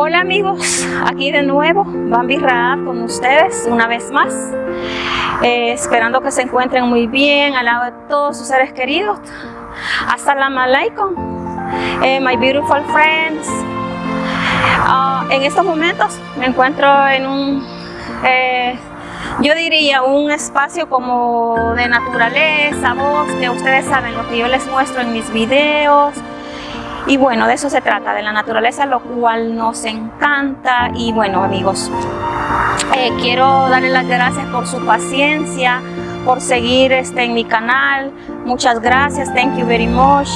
Hola amigos, aquí de nuevo Bambi Raab con ustedes una vez más. Eh, esperando que se encuentren muy bien al lado de todos sus seres queridos. Assalamu alaikum eh, my beautiful friends. Ah, en estos momentos me encuentro en un eh, yo diría un espacio como de naturaleza, bosque, ustedes saben lo que yo les muestro en mis videos, y bueno, de eso se trata, de la naturaleza, lo cual nos encanta. Y bueno, amigos, eh, quiero darle las gracias por su paciencia, por seguir este, en mi canal. Muchas gracias, thank you very much.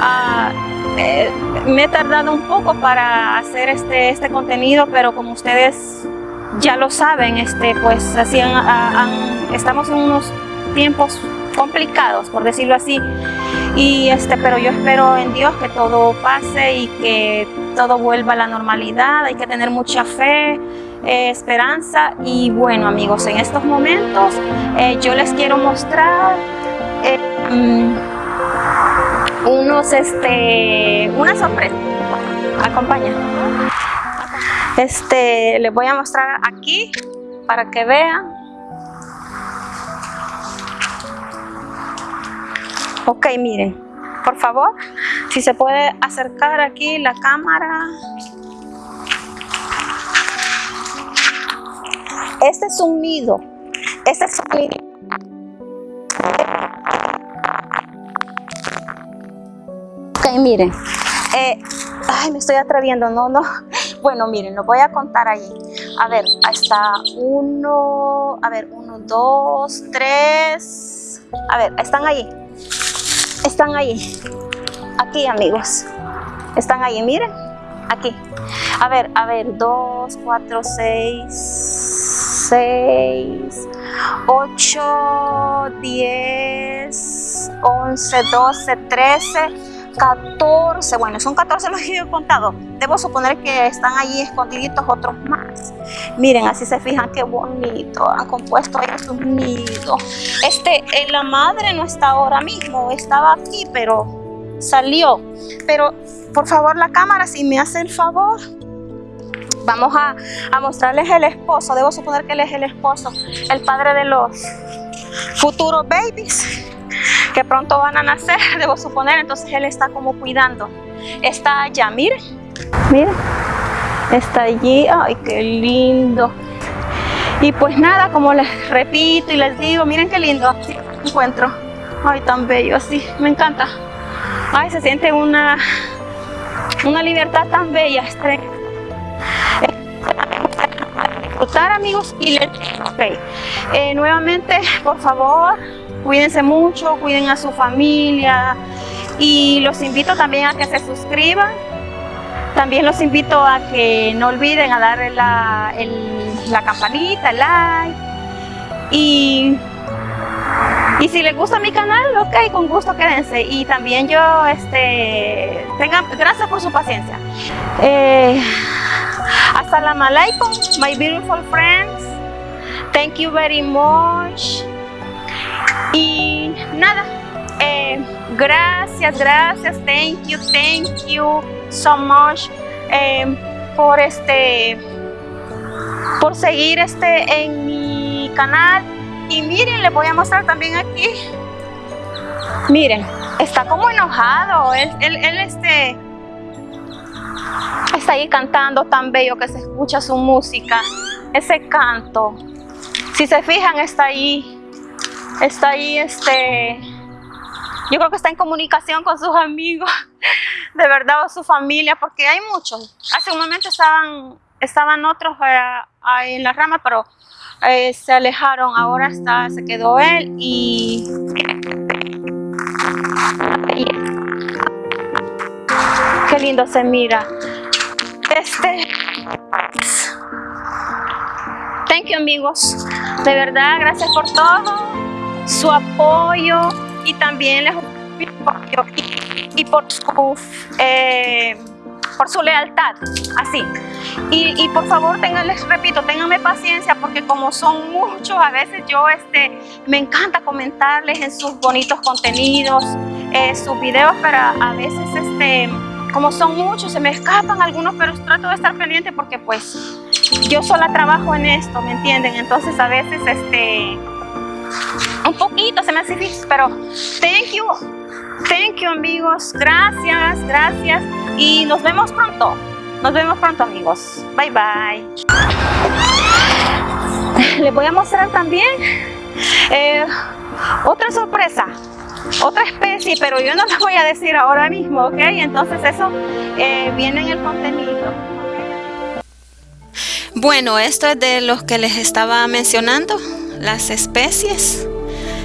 Ah, eh, me he tardado un poco para hacer este, este contenido, pero como ustedes ya lo saben, este, pues así estamos en unos tiempos complicados, por decirlo así. Y este, pero yo espero en Dios que todo pase y que todo vuelva a la normalidad. Hay que tener mucha fe, eh, esperanza. Y bueno, amigos, en estos momentos eh, yo les quiero mostrar eh, mm, unos, este, una sorpresa. Acompaña. Este, les voy a mostrar aquí para que vean Ok, miren, por favor, si se puede acercar aquí la cámara. Este es un nido. Este es un nido. Ok, miren. Eh, ay, me estoy atreviendo, no, no. Bueno, miren, lo voy a contar ahí. A ver, está uno, a ver, uno, dos, tres. A ver, están ahí están ahí. Aquí, amigos. Están ahí, miren. Aquí. A ver, a ver. 2, 4, 6, 6, 8, 10, 11, 12, 13, 14, bueno, son 14 los que yo he contado. Debo suponer que están allí escondiditos otros más. Miren, así se fijan qué bonito. Han compuesto ahí nidos. Este, eh, la madre no está ahora mismo, estaba aquí, pero salió. Pero, por favor, la cámara, si me hace el favor, vamos a, a mostrarles el esposo. Debo suponer que él es el esposo, el padre de los futuros babies pronto van a nacer, debo suponer, entonces él está como cuidando. Está allá, miren, miren, está allí, ay, qué lindo. Y pues nada, como les repito y les digo, miren qué lindo encuentro. Ay, tan bello así, me encanta. Ay, se siente una, una libertad tan bella. Este, disfrutar amigos y les. Eh, nuevamente por favor Cuídense mucho, cuiden a su familia y los invito también a que se suscriban. También los invito a que no olviden a darle la, la campanita, el like. Y, y si les gusta mi canal, ok, con gusto quédense. Y también yo, este, tengan, gracias por su paciencia. Eh, Assalamu alaikum, my beautiful friends. Thank you very much. Y nada, eh, gracias, gracias, thank you, thank you so much eh, por este, por seguir este en mi canal. Y miren, les voy a mostrar también aquí. Miren, está como enojado. Él, él, él este, está ahí cantando tan bello que se escucha su música. Ese canto. Si se fijan, está ahí está ahí, este, yo creo que está en comunicación con sus amigos, de verdad, o su familia, porque hay muchos. Hace un momento estaban, estaban otros eh, en la rama, pero eh, se alejaron, ahora está, se quedó él y... Qué lindo se mira. Este... Thank you amigos. De verdad, gracias por todo su apoyo y también les y, por su eh, por su lealtad, así. Y, por favor, tengan, les repito, ténganme paciencia porque como son muchos, a veces yo este, me encanta comentarles en sus bonitos contenidos, eh, sus videos, pero a veces este, como son muchos, se me escapan algunos, pero trato de estar pendiente porque pues yo sola trabajo en esto, ¿me entienden? Entonces a veces este un poquito se me hace difícil, pero thank you, thank you amigos, gracias, gracias y nos vemos pronto, nos vemos pronto amigos, bye bye. Les voy a mostrar también eh, otra sorpresa, otra especie, pero yo no la voy a decir ahora mismo, ¿ok? Entonces eso eh, viene en el contenido. Bueno, esto es de los que les estaba mencionando, las especies.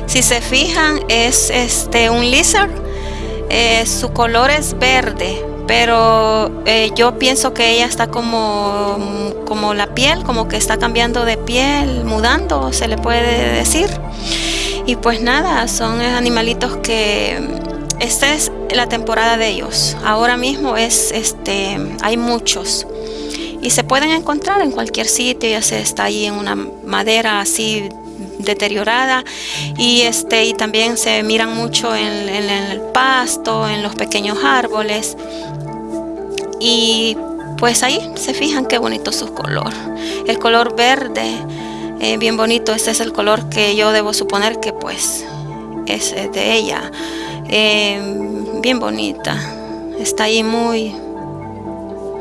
Si se fijan, es este un lizard. Eh, su color es verde, pero eh, yo pienso que ella está como, como la piel, como que está cambiando de piel, mudando, se le puede decir. Y pues nada, son animalitos que esta es la temporada de ellos. Ahora mismo es este hay muchos y se pueden encontrar en cualquier sitio, ya sea está ahí en una madera así deteriorada y este y también se miran mucho en, el pasto, en los pequeños árboles y pues ahí se fijan qué bonito su color. El color verde eh, bien bonito. Este es el color que yo debo suponer que pues es de ella. Eh, bien bonita. Está ahí muy,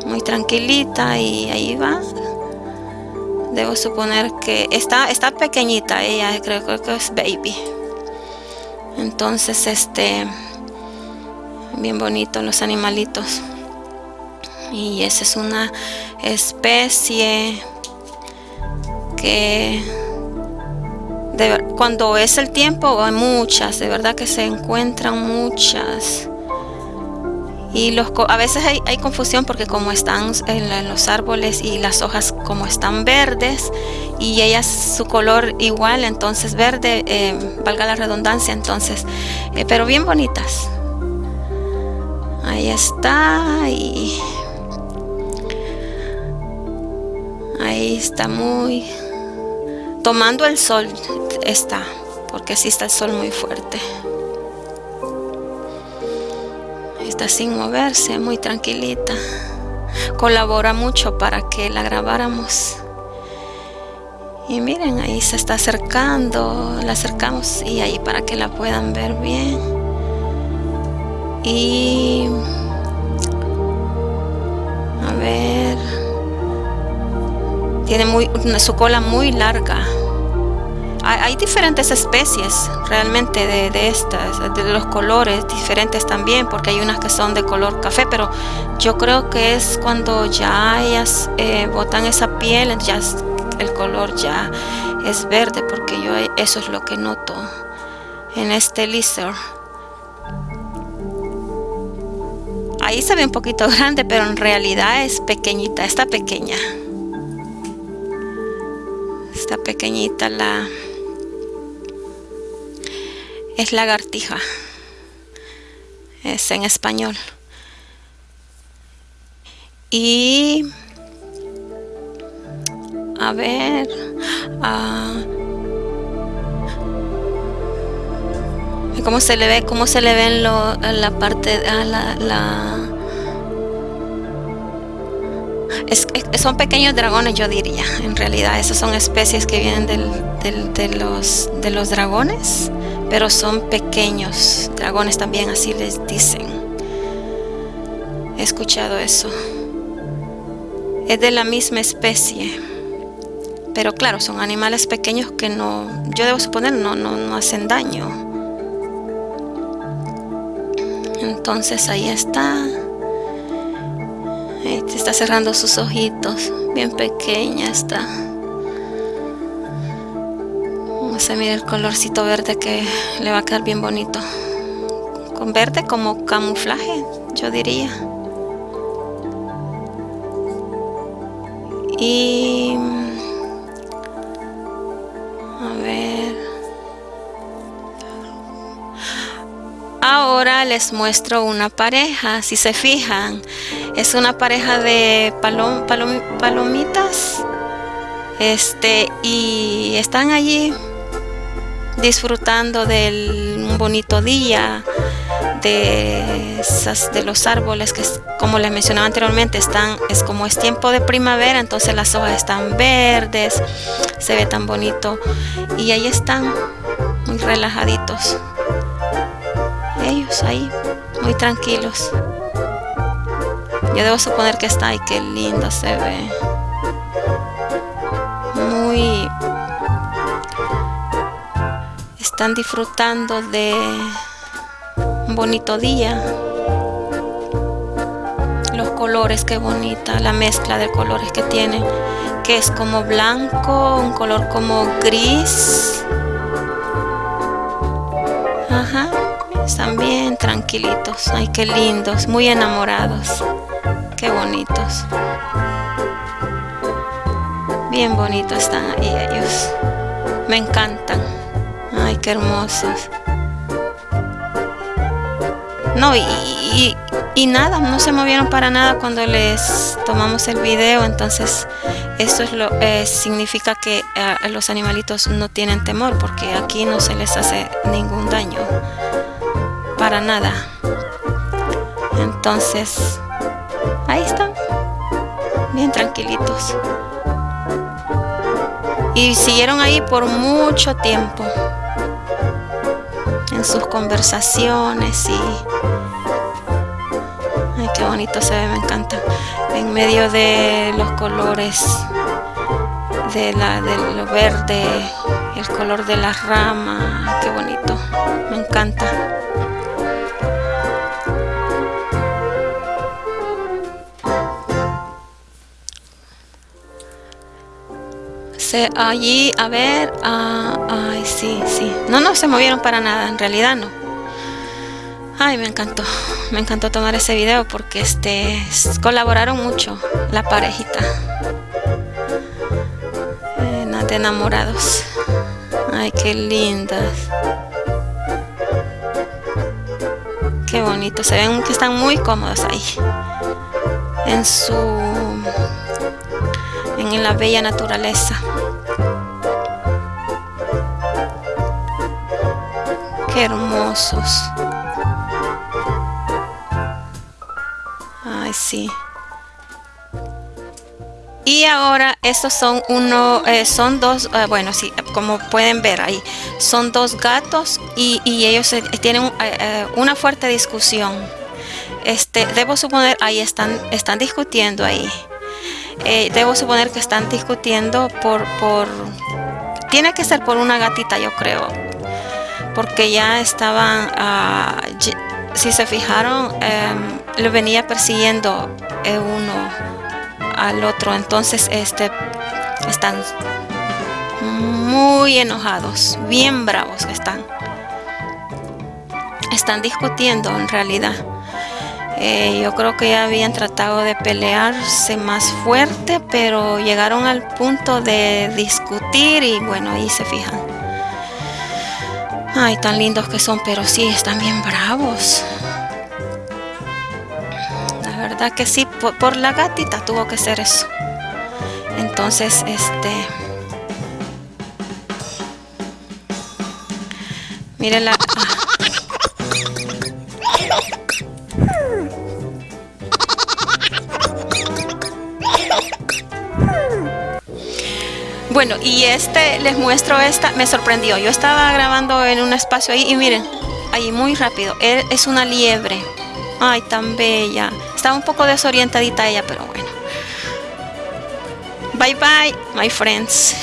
muy tranquilita y ahí va. Debo suponer que está, está pequeñita ella, creo, creo que es baby. Entonces, este, bien bonito los animalitos. Y esa es una especie que cuando es el tiempo hay muchas, de verdad que se encuentran muchas. Y los, a veces hay, confusión porque como están en, los árboles y las hojas como están verdes y ellas su color igual, entonces verde, eh, valga la redundancia, entonces, eh, pero bien bonitas. Ahí está y ahí está muy tomando el sol está, porque si está el sol muy fuerte. Está sin moverse, muy tranquilita. Colabora mucho para que la grabáramos. Y miren, ahí se está acercando, la acercamos y ahí para que la puedan ver bien. Y a ver, tiene muy, su cola muy larga. Hay, diferentes especies realmente de, estas, de los colores diferentes también, porque hay unas que son de color café, pero yo creo que es cuando ya ellas eh, botan esa piel, ya el color ya es verde, porque yo eso es lo que noto en este lizard. Ahí se ve un poquito grande, pero en realidad es pequeñita, está pequeña está pequeñita la es lagartija. Es en español. Y a ver uh, cómo se le ve cómo se le ve en, lo, la parte a la, la son pequeños dragones, yo diría. En realidad, esas son especies que vienen de, los, de los dragones, pero son pequeños dragones también, así les dicen. He escuchado eso. Es de la misma especie. Pero claro, son animales pequeños que no, yo debo suponer, no, no, no hacen daño. Entonces ahí está. Está cerrando sus ojitos. Bien pequeña está. A mirar el colorcito verde que le va a quedar bien bonito. Con verde como camuflaje, yo diría. Y... A ver... Ahora les muestro una pareja, si se fijan. Es una pareja de palom, palomitas. Este, y están allí disfrutando del bonito día. de, esas, de los árboles que como les mencionaba anteriormente están es como es tiempo de primavera entonces las hojas están verdes se ve tan bonito y ahí están muy relajaditos ellos ahí muy tranquilos yo debo suponer que está ahí qué lindo se ve muy están disfrutando de un bonito día. Los colores qué bonita la mezcla de colores que tiene que es como blanco un color como gris. Ajá están bien tranquilitos. Ay qué lindos muy enamorados. Qué bonitos. Bien bonitos están ahí ellos. Me encantan ay qué hermosos. No y, y, nada no se movieron para nada cuando les tomamos el video entonces eso es lo eh, significa que eh, los animalitos no tienen temor porque aquí no se les hace ningún daño para nada. Entonces ahí están bien tranquilitos. Y siguieron ahí por mucho tiempo sus conversaciones y ay qué bonito se ve me encanta. En medio de los colores de la de lo verde el color de la rama qué bonito me encanta allí, a ver, ay, sí, sí. No, no se movieron para nada, en realidad no. Ay, me encantó, me encantó tomar ese video porque este colaboraron mucho la parejita. Eh, de enamorados. Ay, qué lindas. Qué bonito, se ven que están muy cómodos ahí. En su en la bella naturaleza. Qué hermosos. Ay, sí. Y ahora estos son uno, eh, son dos, eh, bueno, sí, como pueden ver ahí, son dos gatos y, ellos eh, tienen una fuerte discusión. Este, debo suponer, ahí están, están discutiendo ahí. Debo suponer que están discutiendo por, por, tiene que ser por una gatita, yo creo porque ya estaban, ah, si se fijaron, em, lo venía persiguiendo uno al otro, entonces este, están muy enojados, bien bravos están. Están discutiendo en realidad. Eh, yo creo que ya habían tratado de pelearse más fuerte, pero llegaron al punto de discutir y bueno, ahí se fijan. Ay, tan lindos que son, pero sí, están bien bravos. La verdad que sí, por, la gatita tuvo que ser eso. Entonces, este... Miren la... Ah. Bueno, y este, les muestro esta, me sorprendió. Yo estaba grabando en un espacio ahí y miren, ahí muy rápido. Es una liebre. Ay, tan bella. Estaba un poco desorientadita ella, pero bueno. Bye bye, my friends.